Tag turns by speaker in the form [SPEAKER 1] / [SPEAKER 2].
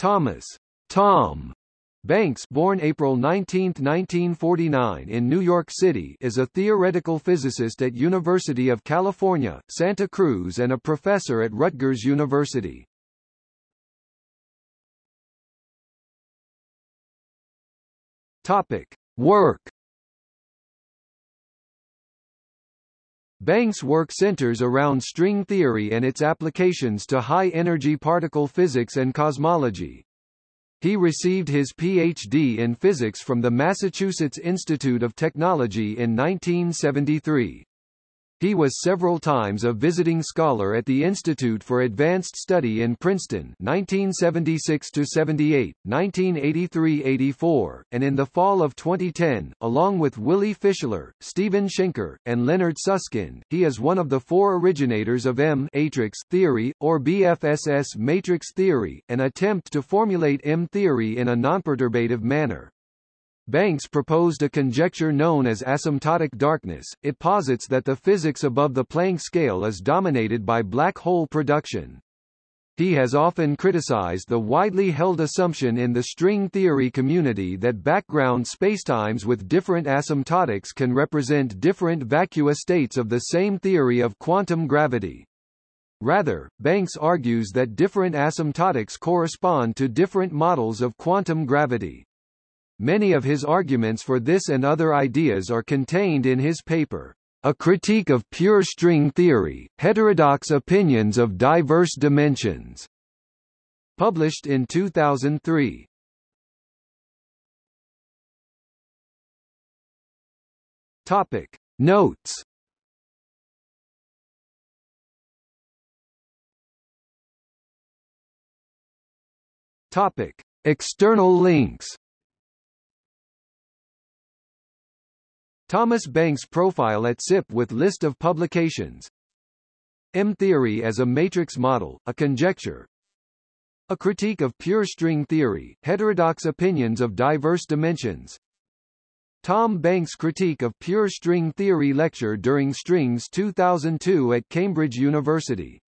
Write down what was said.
[SPEAKER 1] Thomas Tom Banks born April 19, 1949 in New York City is a theoretical physicist at University of California, Santa Cruz and a professor at Rutgers University. Topic. Work Banks' work centers around string theory and its applications to high-energy particle physics and cosmology. He received his Ph.D. in physics from the Massachusetts Institute of Technology in 1973. He was several times a visiting scholar at the Institute for Advanced Study in Princeton 1976-78, 1983-84, and in the fall of 2010, along with Willy Fischler, Steven Shenker, and Leonard Susskind, he is one of the four originators of M-matrix theory, or BFSS matrix theory, an attempt to formulate M-theory in a nonperturbative manner. Banks proposed a conjecture known as asymptotic darkness. It posits that the physics above the Planck scale is dominated by black hole production. He has often criticized the widely held assumption in the string theory community that background spacetimes with different asymptotics can represent different vacuous states of the same theory of quantum gravity. Rather, Banks argues that different asymptotics correspond to different models of quantum gravity. Many of his arguments for this and other ideas are contained in his paper, A Critique of Pure String Theory, Heterodox Opinions of Diverse Dimensions, published in 2003. Topic. Notes Topic. External links Thomas Banks profile at SIP with list of publications. M-theory as a matrix model, a conjecture. A critique of pure string theory, heterodox opinions of diverse dimensions. Tom Banks' critique of pure string theory lecture during Strings 2002 at Cambridge University